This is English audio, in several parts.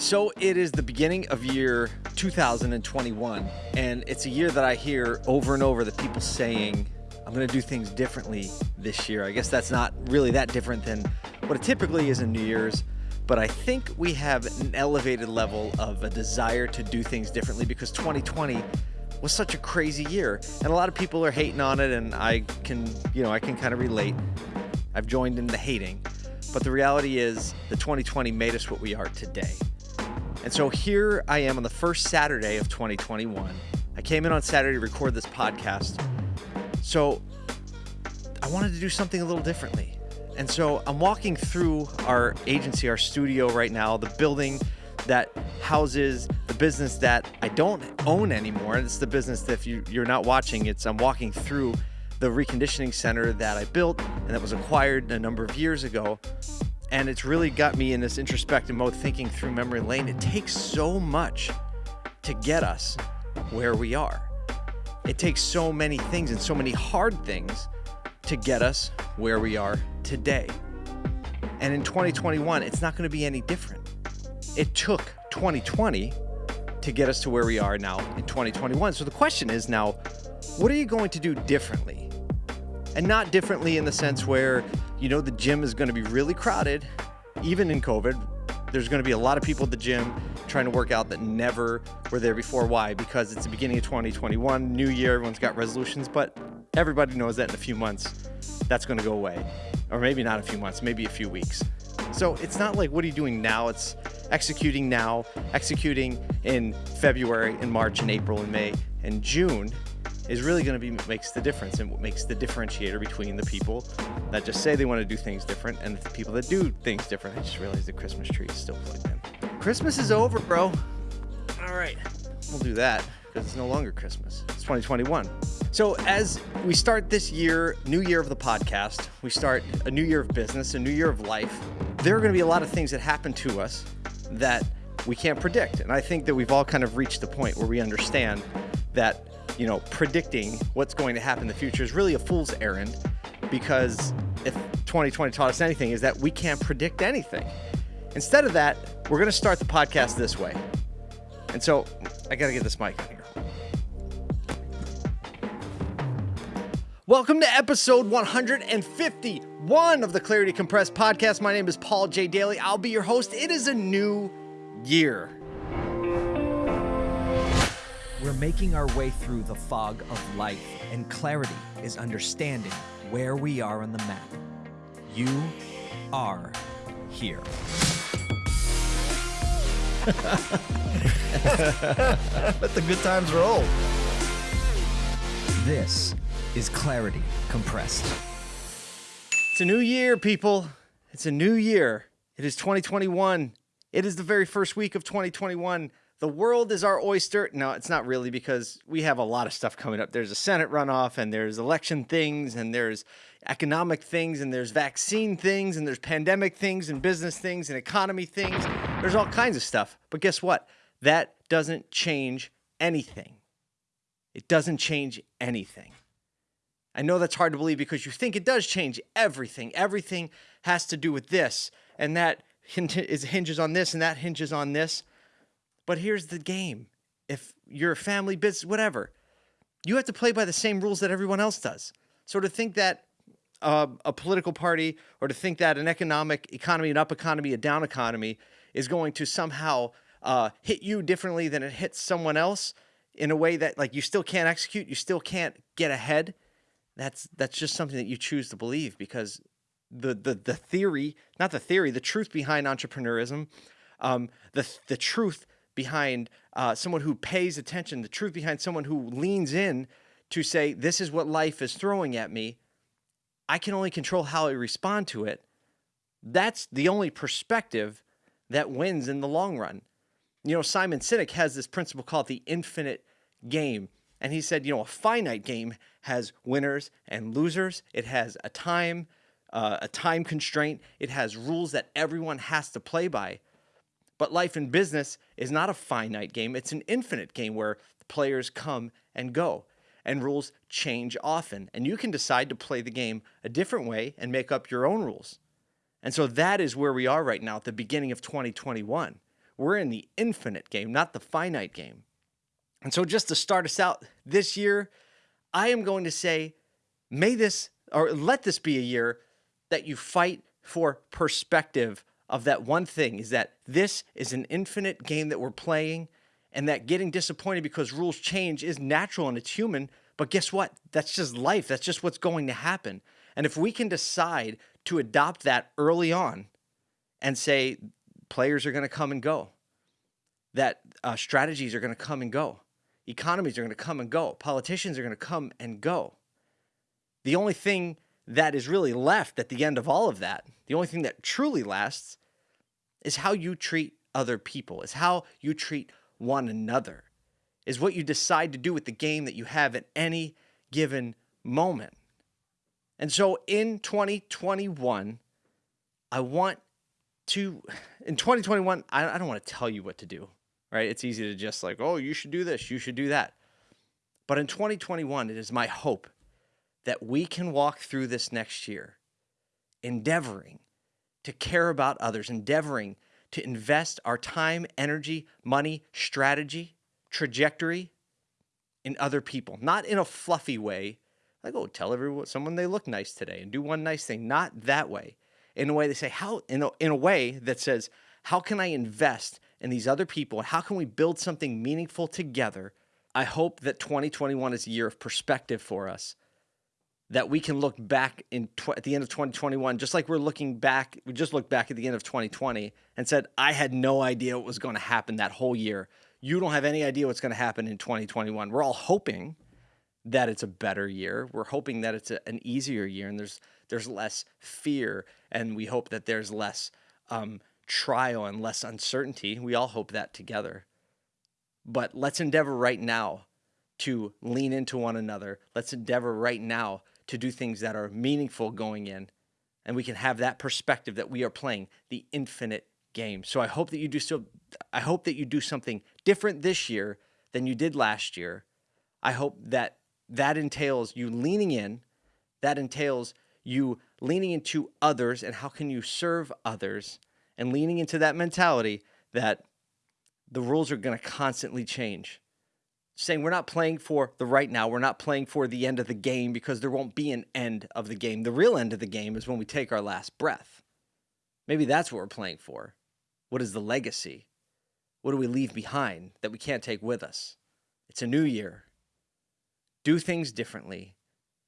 So it is the beginning of year 2021, and it's a year that I hear over and over that people saying, I'm going to do things differently this year. I guess that's not really that different than what it typically is in New Year's, but I think we have an elevated level of a desire to do things differently because 2020 was such a crazy year, and a lot of people are hating on it, and I can, you know, I can kind of relate. I've joined in the hating, but the reality is the 2020 made us what we are today. And so here I am on the first Saturday of 2021. I came in on Saturday to record this podcast. So I wanted to do something a little differently. And so I'm walking through our agency, our studio right now, the building that houses the business that I don't own anymore. And it's the business that if you, you're not watching, it's I'm walking through the reconditioning center that I built and that was acquired a number of years ago and it's really got me in this introspective mode thinking through memory lane. It takes so much to get us where we are. It takes so many things and so many hard things to get us where we are today. And in 2021, it's not going to be any different. It took 2020 to get us to where we are now in 2021. So the question is now, what are you going to do differently? And not differently in the sense where you know the gym is going to be really crowded, even in COVID. There's going to be a lot of people at the gym trying to work out that never were there before. Why? Because it's the beginning of 2021, new year, everyone's got resolutions, but everybody knows that in a few months that's going to go away. Or maybe not a few months, maybe a few weeks. So it's not like what are you doing now? It's executing now, executing in February and March and April and May and June is really going to be what makes the difference and what makes the differentiator between the people that just say they want to do things different and the people that do things different. I just realized the Christmas tree is still plugged in. Christmas is over, bro. All right, we'll do that because it's no longer Christmas. It's 2021. So as we start this year, new year of the podcast, we start a new year of business, a new year of life. There are going to be a lot of things that happen to us that we can't predict. And I think that we've all kind of reached the point where we understand that you know, predicting what's going to happen in the future is really a fool's errand because if 2020 taught us anything is that we can't predict anything. Instead of that, we're going to start the podcast this way. And so I got to get this mic on here. Welcome to episode 151 of the Clarity Compressed podcast. My name is Paul J. Daly. I'll be your host. It is a new year. We're making our way through the fog of life, and clarity is understanding where we are on the map. You are here. Let the good times roll. This is Clarity Compressed. It's a new year, people. It's a new year. It is 2021. It is the very first week of 2021 the world is our oyster. No, it's not really because we have a lot of stuff coming up. There's a Senate runoff and there's election things and there's economic things and there's vaccine things and there's pandemic things and business things and economy things. There's all kinds of stuff. But guess what? That doesn't change anything. It doesn't change anything. I know that's hard to believe because you think it does change everything. Everything has to do with this and that hinges on this and that hinges on this. But here's the game. If you're a family business, whatever, you have to play by the same rules that everyone else does. So to think that uh, a political party or to think that an economic economy, an up economy, a down economy is going to somehow uh, hit you differently than it hits someone else in a way that like you still can't execute, you still can't get ahead. That's that's just something that you choose to believe because the the the theory, not the theory, the truth behind entrepreneurism, um, the the truth behind uh, someone who pays attention, the truth behind someone who leans in to say, this is what life is throwing at me. I can only control how I respond to it. That's the only perspective that wins in the long run. You know, Simon Sinek has this principle called the infinite game. And he said, you know, a finite game has winners and losers. It has a time, uh, a time constraint. It has rules that everyone has to play by. But life in business is not a finite game, it's an infinite game where players come and go and rules change often. And you can decide to play the game a different way and make up your own rules. And so that is where we are right now at the beginning of 2021. We're in the infinite game, not the finite game. And so, just to start us out this year, I am going to say, may this or let this be a year that you fight for perspective of that one thing is that this is an infinite game that we're playing and that getting disappointed because rules change is natural and it's human. But guess what? That's just life. That's just what's going to happen. And if we can decide to adopt that early on and say players are going to come and go, that uh, strategies are going to come and go, economies are going to come and go, politicians are going to come and go. The only thing that is really left at the end of all of that, the only thing that truly lasts, is how you treat other people, is how you treat one another, is what you decide to do with the game that you have at any given moment. And so in 2021, I want to, in 2021, I, I don't want to tell you what to do, right? It's easy to just like, oh, you should do this, you should do that. But in 2021, it is my hope that we can walk through this next year endeavoring to care about others, endeavoring to invest our time, energy, money, strategy, trajectory in other people, not in a fluffy way, like, oh, tell everyone someone they look nice today and do one nice thing. Not that way. In a way they say, how in a, in a way that says, how can I invest in these other people? How can we build something meaningful together? I hope that 2021 is a year of perspective for us that we can look back in tw- at the end of 2021 just like we're looking back we just looked back at the end of 2020 and said i had no idea what was going to happen that whole year. You don't have any idea what's going to happen in 2021 we're all hoping that it's a better year. We're hoping that it's a, an easier year and there's there's less fear and we hope that there's less um, trial and less uncertainty. We all hope that together. But let's endeavor right now to lean into one another. Let's endeavor right now to do things that are meaningful going in and we can have that perspective that we are playing the infinite game. So I hope that you do so I hope that you do something different this year than you did last year. I hope that that entails you leaning in, that entails you leaning into others and how can you serve others and leaning into that mentality that the rules are going to constantly change saying we're not playing for the right now. We're not playing for the end of the game because there won't be an end of the game. The real end of the game is when we take our last breath. Maybe that's what we're playing for. What is the legacy? What do we leave behind that we can't take with us? It's a new year. Do things differently.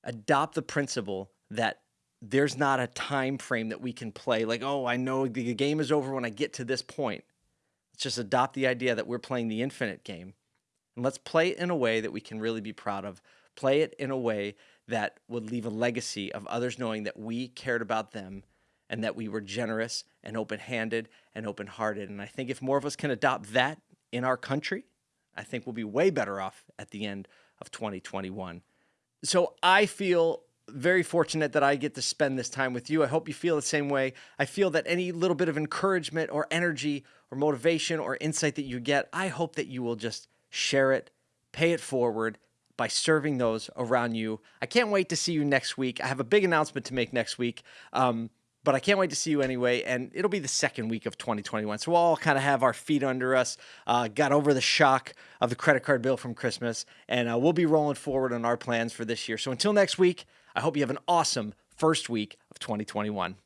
Adopt the principle that there's not a time frame that we can play like, oh, I know the game is over when I get to this point. Let's just adopt the idea that we're playing the infinite game and let's play it in a way that we can really be proud of. Play it in a way that would leave a legacy of others knowing that we cared about them and that we were generous and open handed and open hearted. And I think if more of us can adopt that in our country, I think we'll be way better off at the end of 2021. So I feel very fortunate that I get to spend this time with you. I hope you feel the same way. I feel that any little bit of encouragement or energy or motivation or insight that you get, I hope that you will just share it, pay it forward by serving those around you. I can't wait to see you next week. I have a big announcement to make next week. Um, but I can't wait to see you anyway. And it'll be the second week of 2021. So we'll all kind of have our feet under us, uh, got over the shock of the credit card bill from Christmas, and uh, we'll be rolling forward on our plans for this year. So until next week, I hope you have an awesome first week of 2021.